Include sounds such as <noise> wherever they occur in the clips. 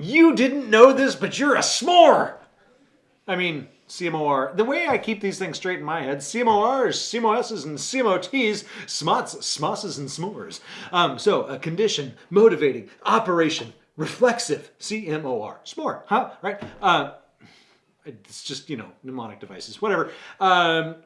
You didn't know this, but you're a s'more. I mean, CMOR. The way I keep these things straight in my head, CMORs, CMOSs, and CMOTs, SMOTs, SMOSs, and s'mores. Um, so, a condition, motivating, operation, reflexive, CMOR. S'more, huh? Right? Uh, it's just, you know, mnemonic devices, whatever. Um,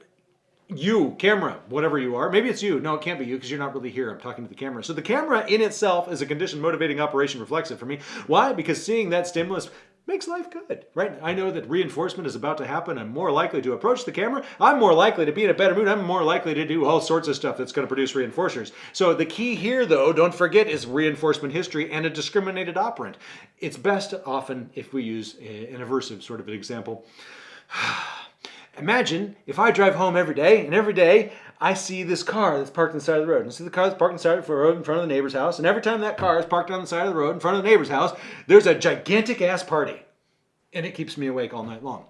you, camera, whatever you are. Maybe it's you. No, it can't be you because you're not really here. I'm talking to the camera. So the camera in itself is a condition motivating operation reflexive for me. Why? Because seeing that stimulus makes life good, right? I know that reinforcement is about to happen. I'm more likely to approach the camera. I'm more likely to be in a better mood. I'm more likely to do all sorts of stuff that's going to produce reinforcers. So the key here, though, don't forget, is reinforcement history and a discriminated operant. It's best often if we use an aversive sort of an example. <sighs> Imagine if I drive home every day, and every day I see this car that's parked on the side of the road. And I see the car that's parked on the side of the road in front of the neighbor's house. And every time that car is parked on the side of the road in front of the neighbor's house, there's a gigantic ass party. And it keeps me awake all night long.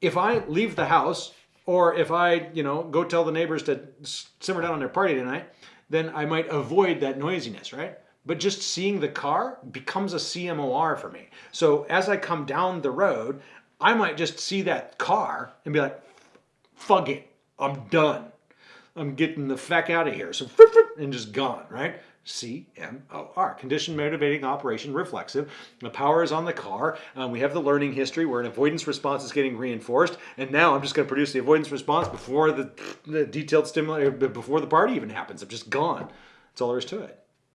If I leave the house, or if I, you know, go tell the neighbors to simmer down on their party tonight, then I might avoid that noisiness, right? But just seeing the car becomes a CMOR for me. So as I come down the road, I might just see that car and be like, fuck it, I'm done. I'm getting the feck out of here. So, and just gone, right? C-M-O-R, condition motivating operation reflexive. The power is on the car. Um, we have the learning history where an avoidance response is getting reinforced. And now I'm just going to produce the avoidance response before the, the detailed stimuli, before the party even happens. I'm just gone. That's all there is to it.